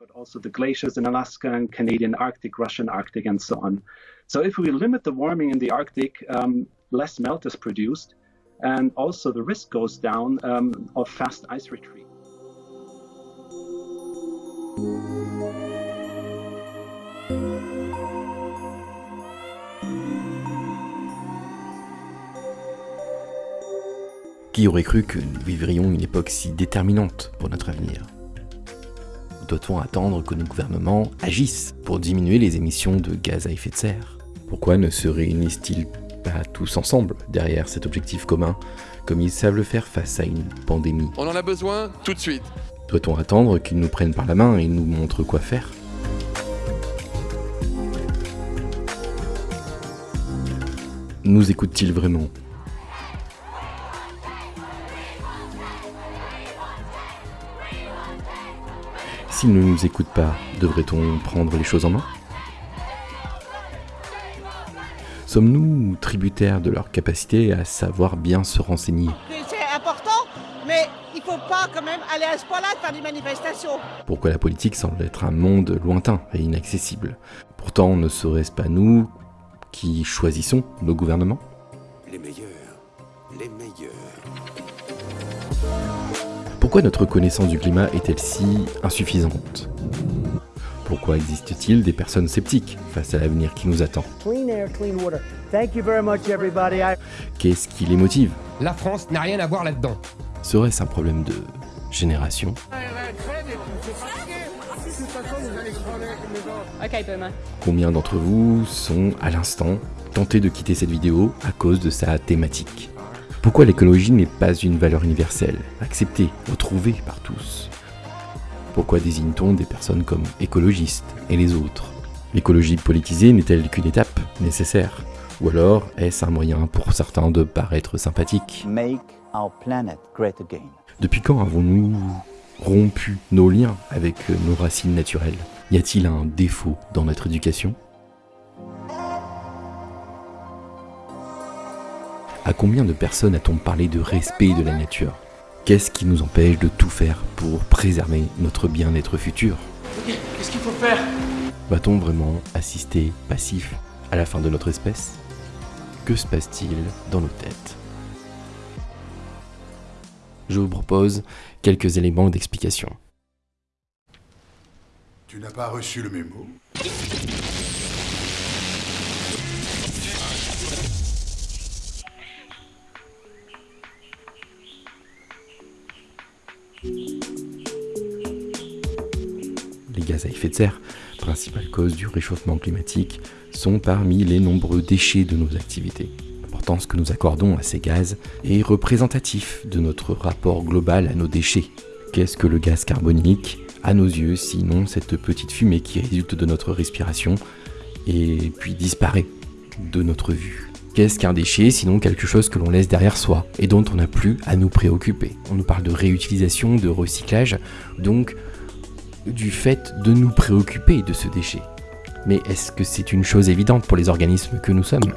but also the glaciers in Alaska and Canadian Arctic, Russian Arctic, and so on. So if we limit the warming in the Arctic, um, less melt is produced, and also the risk goes down um, of fast ice retreat. Qui aurait cru que nous vivrions une époque si déterminante pour notre avenir Doit-on attendre que nos gouvernements agissent pour diminuer les émissions de gaz à effet de serre? Pourquoi ne se réunissent-ils pas tous ensemble derrière cet objectif commun, comme ils savent le faire face à une pandémie? On en a besoin tout de suite. Doit-on attendre qu'ils nous prennent par la main et nous montrent quoi faire? Nous écoutent-ils vraiment? Ne nous écoutent pas, devrait-on prendre les choses en main? Sommes-nous tributaires de leur capacité à savoir bien se renseigner? C'est important, mais il faut pas quand même aller à ce point-là de faire des manifestations. Pourquoi la politique semble être un monde lointain et inaccessible? Pourtant, ne serait-ce pas nous qui choisissons nos gouvernements? Les meilleurs, les meilleurs. Pourquoi notre connaissance du climat est-elle si insuffisante? Pourquoi existe-t-il des personnes sceptiques face à l'avenir qui nous attend? Qu'est-ce qui les motive? La France n'a rien à voir là-dedans. Serait-ce un problème de génération? Combien d'entre vous sont, à l'instant, tentés de quitter cette vidéo à cause de sa thématique? Pourquoi l'écologie n'est pas une valeur universelle, acceptée, retrouvée par tous? Pourquoi désigne-t-on des personnes comme écologistes et les autres? L'écologie politisée n'est-elle qu'une étape nécessaire? Ou alors est-ce un moyen pour certains de paraître sympathique make our planet great again. Depuis quand avons-nous rompu nos liens avec nos racines naturelles? Y a-t-il un défaut dans notre éducation? À combien de personnes a-t-on parlé de respect de la nature? Qu'est-ce qui nous empêche de tout faire pour préserver notre bien-être futur? Qu'est-ce qu'il faut faire? Va-t-on vraiment assister passif à la fin de notre espèce? Que se passe-t-il dans nos têtes? Je vous propose quelques éléments d'explication. Tu n'as pas reçu le mémo? Gaz à effet de serre, principale cause du réchauffement climatique, sont parmi les nombreux déchets de nos activités. L'importance que nous accordons à ces gaz est représentatif de notre rapport global à nos déchets. Qu'est-ce que le gaz carbonique? À nos yeux, sinon cette petite fumée qui résulte de notre respiration et puis disparaît de notre vue. Qu'est-ce qu'un déchet? Sinon quelque chose que l'on laisse derrière soi et dont on n'a plus à nous préoccuper On nous parle de réutilisation, de recyclage, donc du fait de nous préoccuper de ce déchet. Mais est-ce que c'est une chose évidente pour les organismes que nous sommes?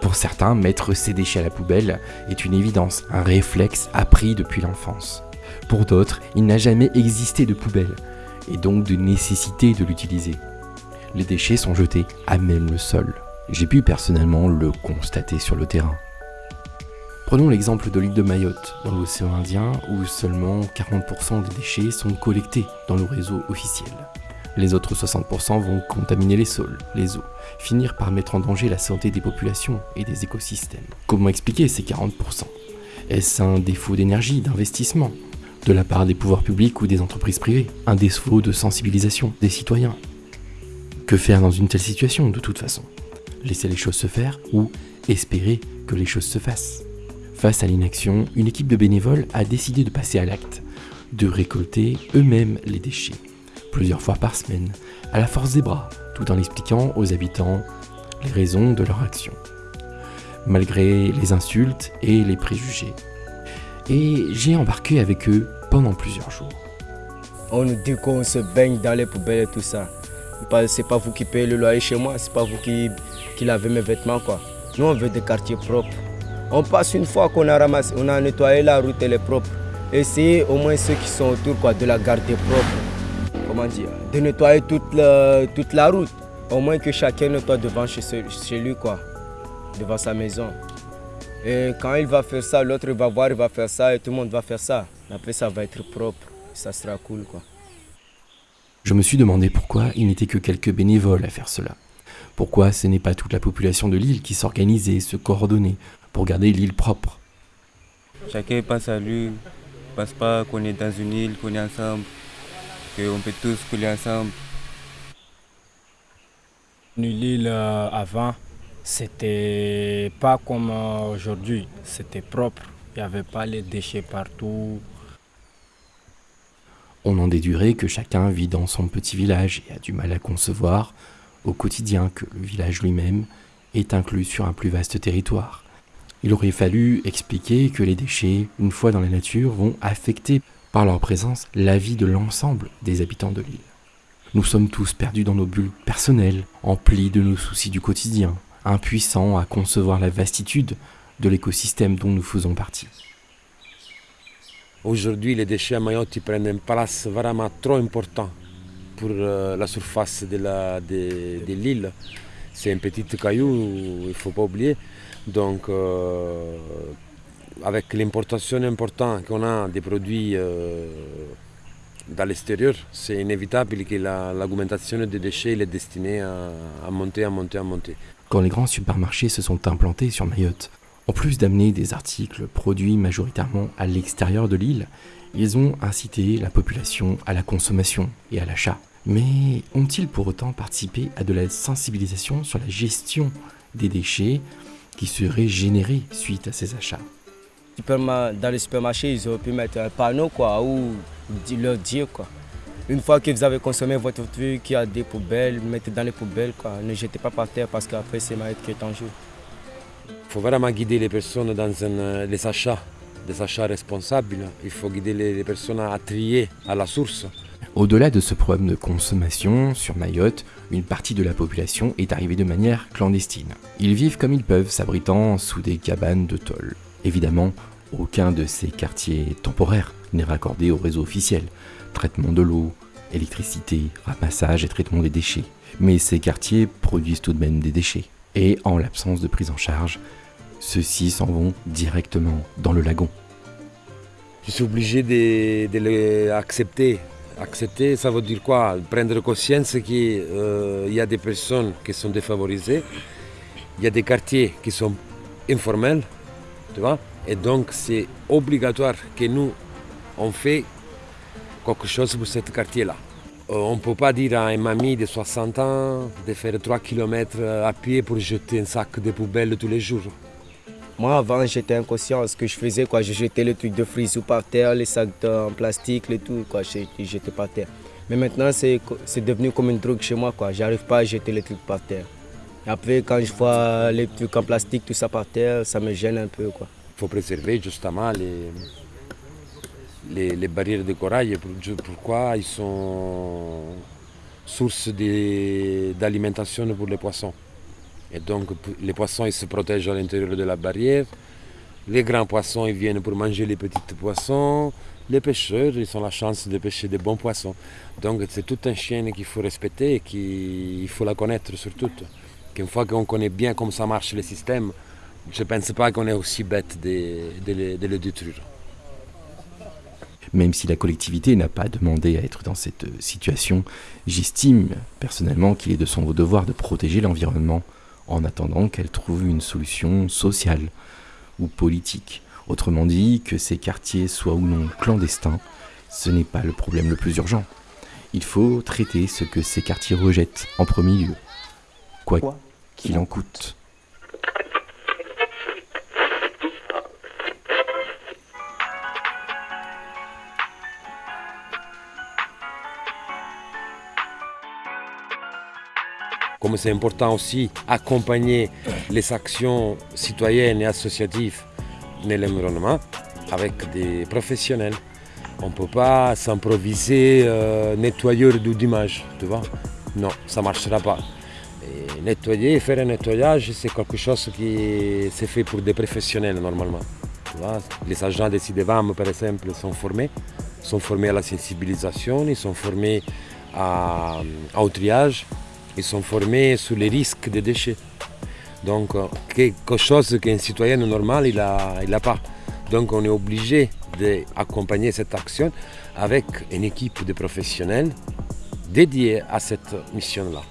Pour certains, mettre ces déchets à la poubelle est une évidence, un réflexe appris depuis l'enfance. Pour d'autres, il n'a jamais existé de poubelle, et donc de nécessité de l'utiliser. Les déchets sont jetés à même le sol. J'ai pu personnellement le constater sur le terrain. Prenons l'exemple de l'île de Mayotte, dans l'océan Indien, où seulement 40% des déchets sont collectés dans le réseau officiel. Les autres 60% vont contaminer les sols, les eaux, finir par mettre en danger la santé des populations et des écosystèmes. Comment expliquer ces 40% Est-ce un défaut d'énergie, d'investissement? De la part des pouvoirs publics ou des entreprises privées? Un défaut de sensibilisation des citoyens? Que faire dans une telle situation de toute façon? Laisser les choses se faire ou espérer que les choses se fassent? Face à l'inaction, une équipe de bénévoles a décidé de passer à l'acte, de récolter eux-mêmes les déchets, plusieurs fois par semaine, à la force des bras, tout en expliquant aux habitants les raisons de leur action, malgré les insultes et les préjugés. Et j'ai embarqué avec eux pendant plusieurs jours. On nous dit qu'on se baigne dans les poubelles et tout ça. C'est pas vous qui payez le loyer chez moi, c'est pas vous qui, qui lavez mes vêtements quoi. Nous on veut des quartiers propres. On passe une fois qu'on a ramassé, on a nettoyé la route, elle est propre. Essayez au moins ceux qui sont autour de la garder propre. comment dire, de nettoyer toute la, route. Au moins que chacun nettoie devant chez, chez lui, quoi, devant sa maison. Et quand il va faire ça, l'autre va voir, il va faire ça et tout le monde va faire ça. Après, ça va être propre, ça sera cool. Je me suis demandé pourquoi il n'était que quelques bénévoles à faire cela. Pourquoi ce n'est pas toute la population de l'île qui s'organisait, se coordonnait pour garder l'île propre. Chacun passe à lui, passe pas qu'on est dans une île, qu'on est ensemble, qu'on peut tous couler ensemble. L'île euh, avant, c'était pas comme euh, aujourd'hui, c'était propre. Il n'y avait pas les déchets partout. On en déduirait que chacun vit dans son petit village et a du mal à concevoir au quotidien que le village lui-même est inclus sur un plus vaste territoire. Il aurait fallu expliquer que les déchets, une fois dans la nature, vont affecter par leur présence la vie de l'ensemble des habitants de l'île. Nous sommes tous perdus dans nos bulles personnelles, emplis de nos soucis du quotidien, impuissants à concevoir la vastitude de l'écosystème dont nous faisons partie. Aujourd'hui, les déchets à Mayotte prennent une place vraiment trop importante pour euh, la surface de l'île. C'est un petit caillou, il ne faut pas oublier. Donc, euh, avec l'importation importante qu'on a des produits euh, l'extérieur, c'est inévitable que l'augmentation des déchets est destinée à, monter, à monter, à monter. Quand les grands supermarchés se sont implantés sur Mayotte, en plus d'amener des articles produits majoritairement à l'extérieur de l'île, ils ont incité la population à la consommation et à l'achat. Mais ont-ils pour autant participé à de la sensibilisation sur la gestion des déchets qui seraient générés suite à ces achats Dans les supermarchés, ils auraient pu mettre un panneau quoi, ou leur dire quoi. Une fois que vous avez consommé votre truc, il y a des poubelles, mettez dans les poubelles, quoi. ne jetez pas par terre parce qu'après c'est mal qui est en jeu. Il faut vraiment guider les personnes dans les achats, des achats responsables. Il faut guider les personnes à trier à la source. Au-delà de ce problème de consommation, sur Mayotte, une partie de la population est arrivée de manière clandestine. Ils vivent comme ils peuvent, s'abritant sous des cabanes de tôle. Évidemment, aucun de ces quartiers temporaires n'est raccordé au réseau officiel. Traitement de l'eau, électricité, ramassage et traitement des déchets. Mais ces quartiers produisent tout de même des déchets. Et en l'absence de prise en charge, ceux-ci s'en vont directement dans le lagon. Je suis obligé de, de les accepter Accepter, ça veut dire quoi? Prendre conscience qu'il euh, y a des personnes qui sont défavorisées, il y a des quartiers qui sont informels, tu vois? Et donc c'est obligatoire que nous, on fait quelque chose pour ce quartier-là. Euh, on ne peut pas dire à une mamie de 60 ans de faire 3 km à pied pour jeter un sac de poubelle tous les jours. Moi, avant, j'étais inconscient. Ce que je faisais, quoi, je jetais le truc de frisou par terre, les sacs en plastique, et tout, quoi, je, jetais par terre. Mais maintenant, c'est devenu comme une drogue chez moi, quoi. J'arrive pas à jeter les trucs par terre. Après, quand je vois les trucs en plastique, tout ça par terre, ça me gêne un peu, quoi. Il faut préserver justement les, les, les barrières de corail. Pourquoi ils sont source d'alimentation pour les poissons? Et donc les poissons ils se protègent à l'intérieur de la barrière. Les grands poissons ils viennent pour manger les petits poissons. Les pêcheurs ils ont la chance de pêcher des bons poissons. Donc c'est toute un chaîne qu'il faut respecter et qu'il faut la connaître surtout. Qu'une fois qu'on connaît bien comment ça marche le système, je ne pense pas qu'on est aussi bête de le détruire. Même si la collectivité n'a pas demandé à être dans cette situation, j'estime personnellement qu'il est de son devoir de protéger l'environnement en attendant qu'elle trouve une solution sociale ou politique. Autrement dit, que ces quartiers soient ou non clandestins, ce n'est pas le problème le plus urgent. Il faut traiter ce que ces quartiers rejettent en premier lieu, quoi qu'il en coûte. Comme c'est important aussi accompagner les actions citoyennes et associatives dans l'environnement avec des professionnels. On ne peut pas s'improviser euh, nettoyeur d'image, tu vois. Non, ça ne marchera pas. nettoyer, faire un nettoyage, c'est quelque chose qui c'est fait pour des professionnels normalement. Les agents des CIDEVAM, par exemple, sont formés, sont formés à la sensibilisation, ils sont formés au triage, ils sont formés sur les risques des déchets. Donc quelque chose qu'un citoyen normal, il n'a pas. Donc on est obligé d'accompagner cette action avec une équipe de professionnels dédiés à cette mission-là.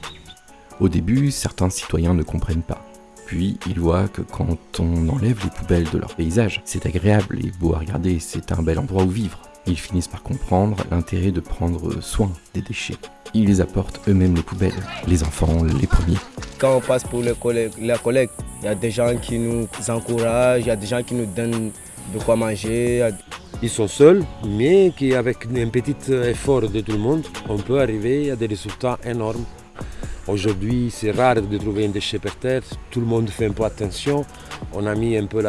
Au début, certains citoyens ne comprennent pas. Puis ils voient que quand on enlève les poubelles de leur paysage, c'est agréable et beau à regarder, c'est un bel endroit où vivre. Ils finissent par comprendre l'intérêt de prendre soin des déchets. Ils les apportent eux-mêmes les poubelles, les enfants les premiers. Quand on passe pour la collecte, il y a des gens qui nous encouragent, il y a des gens qui nous donnent de quoi manger. Ils sont seuls, mais qu'avec un petit effort de tout le monde, on peut arriver à des résultats énormes. Aujourd'hui, c'est rare de trouver un déchet par terre. Tout le monde fait un peu attention. On a mis un peu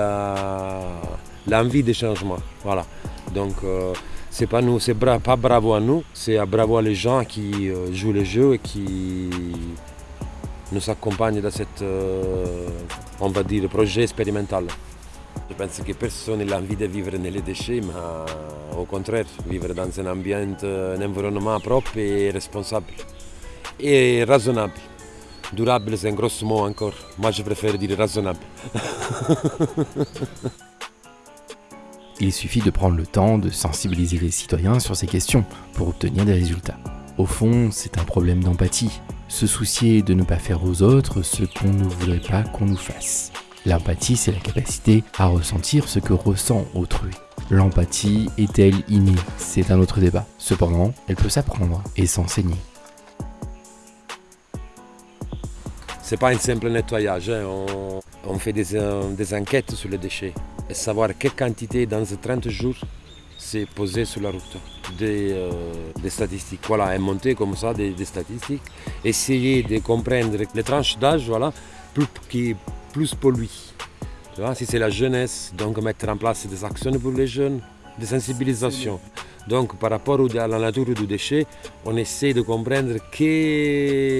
l'envie de changement. Voilà. Donc, euh, c'est pas nous, c'est pas bravo à nous, c'est bravo à les gens qui euh, jouent le jeu et qui nous accompagnent dans cette, euh, on va dire, projet expérimental. Je pense que personne n'a envie de vivre dans les déchets, mais au contraire, vivre dans un un environnement propre et responsable et raisonnable. Durable, c'est un gros mot encore. Moi, je préfère dire raisonnable. Il suffit de prendre le temps de sensibiliser les citoyens sur ces questions pour obtenir des résultats. Au fond, c'est un problème d'empathie. Se soucier de ne pas faire aux autres ce qu'on ne voudrait pas qu'on nous fasse. L'empathie, c'est la capacité à ressentir ce que ressent autrui. L'empathie est-elle innée? C'est un autre débat. Cependant, elle peut s'apprendre et s'enseigner. Ce n'est pas un simple nettoyage. Hein. On, fait des, enquêtes sur les déchets et savoir quelle quantité dans ces 30 jours c'est posé sur la route. Des, euh, statistiques. Voilà, et monter comme ça des, statistiques. Essayer de comprendre les tranches d'âge voilà, plus, qui plus polluent. si c'est la jeunesse, donc mettre en place des actions pour les jeunes, des sensibilisations. Donc par rapport à la nature du déchet, on essaie de comprendre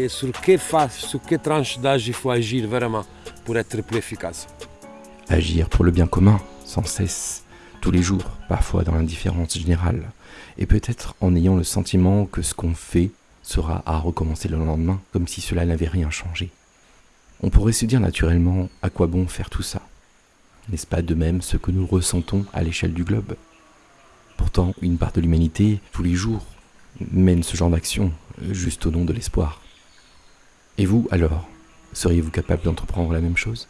sur quelle face, sur quelle tranche d'âge il faut agir vraiment pour être plus efficace. Agir pour le bien commun, sans cesse, tous les jours, parfois dans l'indifférence générale, et peut-être en ayant le sentiment que ce qu'on fait sera à recommencer le lendemain, comme si cela n'avait rien changé. On pourrait se dire naturellement à quoi bon faire tout ça? N'est-ce pas de même ce que nous ressentons à l'échelle du globe? Pourtant, une part de l'humanité, tous les jours, mène ce genre d'action, juste au nom de l'espoir. Et vous, alors, seriez-vous capable d'entreprendre la même chose?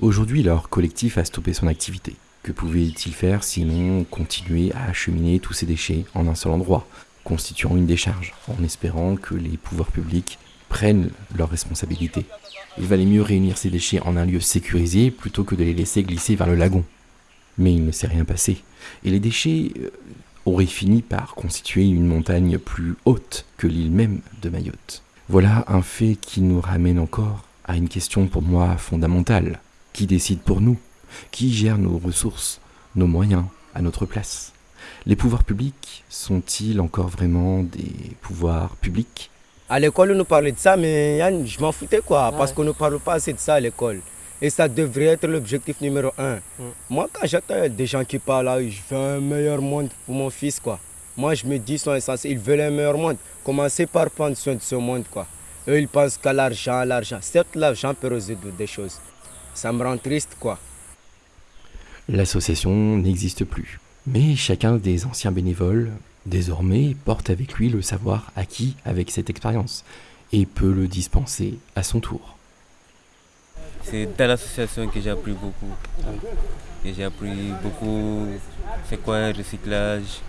Aujourd'hui, leur collectif a stoppé son activité. Que pouvait-il faire sinon continuer à acheminer tous ces déchets en un seul endroit, constituant une décharge, en espérant que les pouvoirs publics prennent leurs responsabilités? Il valait mieux réunir ces déchets en un lieu sécurisé plutôt que de les laisser glisser vers le lagon. Mais il ne s'est rien passé et les déchets euh, auraient fini par constituer une montagne plus haute que l'île même de Mayotte. Voilà un fait qui nous ramène encore à une question pour moi fondamentale. Qui décide pour nous Qui gère nos ressources, nos moyens, à notre place Les pouvoirs publics sont-ils encore vraiment des pouvoirs publics? À l'école, on nous parlait de ça, mais je m'en foutais quoi, parce qu'on ne parle pas assez de ça à l'école. Et ça devrait être l'objectif numéro un. Mm. Moi, quand j'entends des gens qui parlent, là, je veux un meilleur monde pour mon fils, quoi. Moi, je me dis, ils sont insensés, ils veulent un meilleur monde. Commencez par prendre soin de ce monde, quoi. Eux, ils pensent qu'à l'argent, l'argent. Certes, l'argent peut résoudre des choses. Ça me rend triste, quoi. L'association n'existe plus. Mais chacun des anciens bénévoles, désormais, porte avec lui le savoir acquis avec cette expérience et peut le dispenser à son tour. C'est dans l'association que j'ai appris beaucoup. J'ai appris beaucoup c'est quoi un recyclage,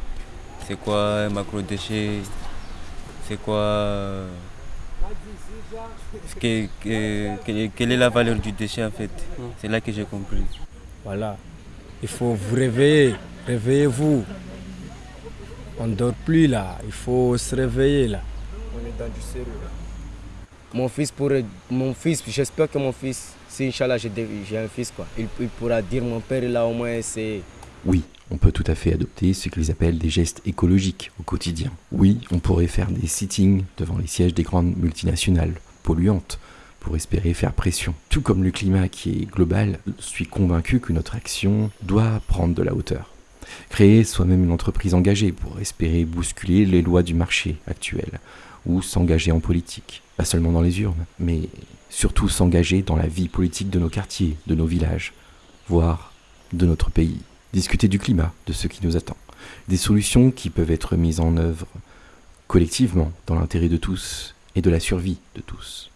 c'est quoi un macro-déchet, c'est quoi. Quelle est la valeur du déchet en fait? C'est là que j'ai compris. Voilà. Il faut vous réveiller. Réveillez-vous. On ne dort plus là. Il faut se réveiller là. On est dans du sérieux Mon fils pourrait. Mon fils, j'espère que mon fils si Inch'Allah j'ai un fils, quoi, il, pourra dire mon père, il a au moins essayé. Oui, on peut tout à fait adopter ce qu'ils appellent des gestes écologiques au quotidien. Oui, on pourrait faire des sittings devant les sièges des grandes multinationales polluantes pour espérer faire pression. Tout comme le climat qui est global, je suis convaincu que notre action doit prendre de la hauteur. Créer soi-même une entreprise engagée pour espérer bousculer les lois du marché actuel, ou s'engager en politique, pas seulement dans les urnes, mais surtout s'engager dans la vie politique de nos quartiers, de nos villages, voire de notre pays. Discuter du climat, de ce qui nous attend, des solutions qui peuvent être mises en œuvre collectivement dans l'intérêt de tous et de la survie de tous.